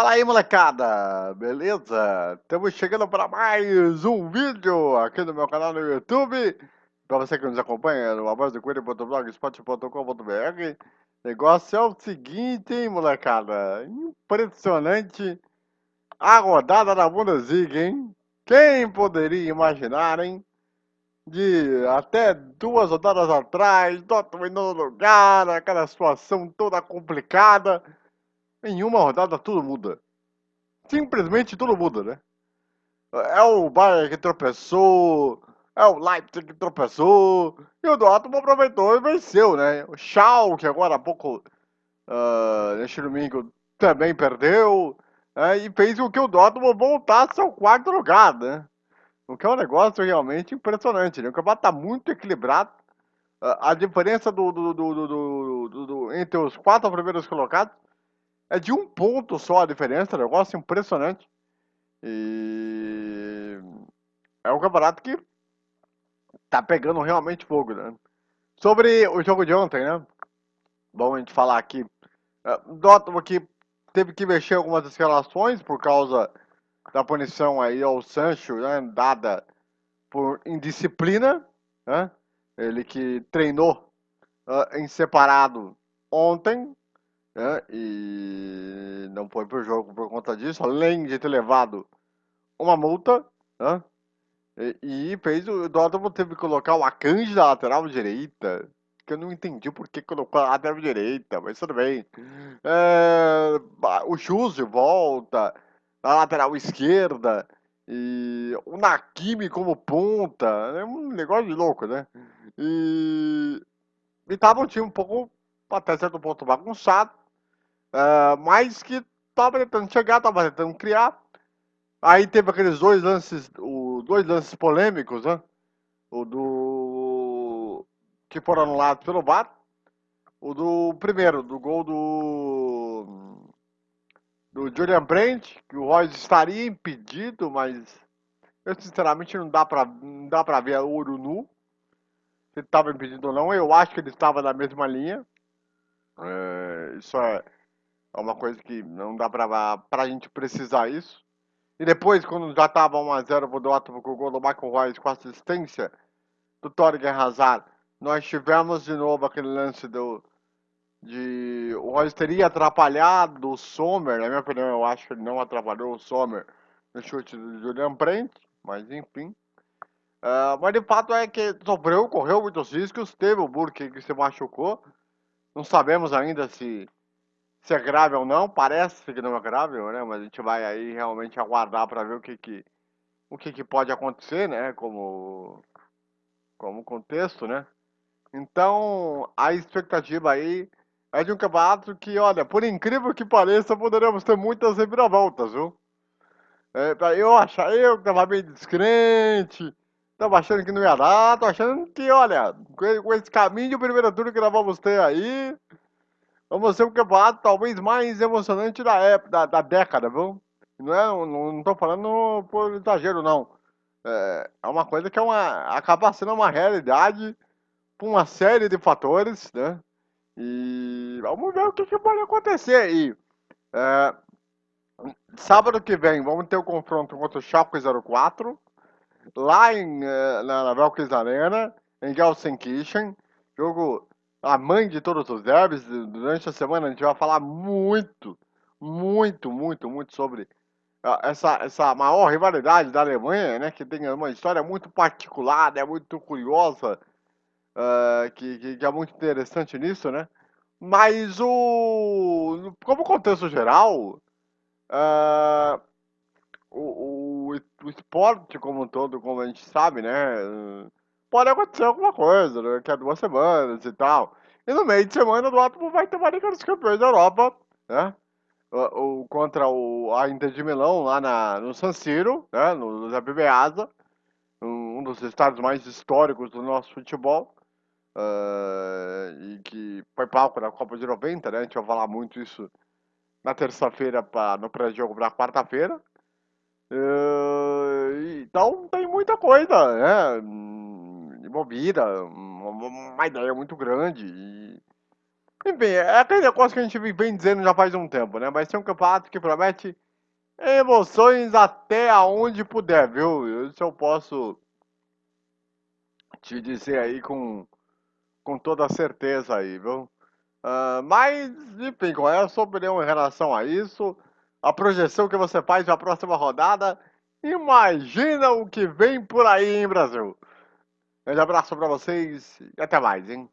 Fala aí, molecada! Beleza? Estamos chegando para mais um vídeo aqui no meu canal no YouTube. Para você que nos acompanha no avozdocoelho.blogspot.com.br Negócio é o seguinte, hein, molecada? Impressionante a rodada da Bundesliga, hein? Quem poderia imaginar, hein? De até duas rodadas atrás, Dortmund no lugar, aquela situação toda complicada em uma rodada tudo muda. Simplesmente tudo muda, né? É o Bayern que tropeçou, é o Leipzig que tropeçou, e o Dortmund aproveitou e venceu, né? O Schalke agora há pouco, uh, neste domingo, também perdeu, né? e fez com que o Dortmund voltasse ao quarto lugar, né? O que é um negócio realmente impressionante, né? O campeonato está muito equilibrado, uh, a diferença do, do, do, do, entre os quatro primeiros colocados é de um ponto só a diferença, negócio impressionante. E é um campeonato que tá pegando realmente fogo, né? Sobre o jogo de ontem, né? Bom a gente falar aqui. Uh, Dortmund que teve que mexer algumas escalações por causa da punição aí ao Sancho, né? Dada por indisciplina, né? Ele que treinou uh, em separado ontem, né? E não foi pro jogo por conta disso, além de ter levado uma multa, né? E, e fez o Dortmund teve que colocar o Akanji da lateral direita, que eu não entendi por que colocou a lateral direita, mas tudo bem. É, o Chuse volta na lateral esquerda e o Nakimi como ponta, é um negócio de louco, né? E, e tava um time um pouco até certo ponto bagunçado, Uh, mas que tava tentando chegar, tava tentando criar. Aí teve aqueles dois lances, o, dois lances polêmicos, né? O do. que foram anulados pelo VAR. O do primeiro, do gol do. do Julian Brandt, que o Royce estaria impedido, mas eu sinceramente não dá pra, não dá pra ver ouro nu. Se ele estava impedido ou não. Eu acho que ele estava na mesma linha. É, isso é é uma coisa que não dá pra, pra gente precisar isso. E depois, quando já tava 1x0 pro Dortmund com o gol do Michael Royce com assistência do Torgen Hazard, nós tivemos de novo aquele lance do... De, o Royce teria atrapalhado o Sommer, na minha opinião, eu acho que ele não atrapalhou o Sommer no chute do Julian Brandt, mas enfim. Uh, mas de fato é que sofreu, correu muitos riscos, teve o Burke que se machucou. Não sabemos ainda se se é grave ou não, parece que não é grave, né? Mas a gente vai aí realmente aguardar para ver o que que, o que que pode acontecer, né? Como, como contexto, né? Então, a expectativa aí é de um campeonato que, olha, por incrível que pareça, poderemos ter muitas reviravoltas, viu? É, eu achar, eu que tava meio descrente, tava achando que não ia dar, tô achando que, olha, com esse caminho de primeira turno que nós vamos ter aí, Vamos ser o campeonato talvez mais emocionante da época, da, da década, viu? Não, é, não, não tô falando por exagero, não. É, é uma coisa que é uma, acaba sendo uma realidade por uma série de fatores, né? E vamos ver o que, que pode acontecer aí. É, sábado que vem vamos ter o confronto contra o Schalke 04, lá em, é, na, na Velkis Arena, em Gelsenkirchen. Jogo a mãe de todos os derbys. Durante a semana a gente vai falar muito, muito, muito, muito sobre ah, essa, essa maior rivalidade da Alemanha, né? Que tem uma história muito particular, é muito curiosa, uh, que, que, que, é muito interessante nisso, né? Mas o. Como contexto geral, uh, o, o, o esporte como um todo, como a gente sabe, né? Pode acontecer alguma coisa, né? Que é duas semanas e tal. E no meio de semana o Dortmund vai ter uma Liga dos Campeões da Europa, né? O, o, contra o, a Inter de Milão lá na, no San Siro, né? No, Zé Meazza, um, um dos estádios mais históricos do nosso futebol. Uh, e que foi palco da Copa de 90, né? A gente vai falar muito isso na terça-feira no pré-jogo para quarta-feira. Uh, então tem muita coisa, né? Envolvida, uma, uma ideia muito grande. E, Enfim, é aquele negócio que a gente vem dizendo já faz um tempo, né? Vai ser um campeonato que promete emoções até aonde puder, viu? Isso eu posso te dizer aí com, com toda certeza aí, viu? Uh, mas, enfim, qual é a sua opinião em relação a isso? A projeção que você faz para a próxima rodada? Imagina o que vem por aí, hein, Brasil? Um grande abraço para vocês e até mais, hein?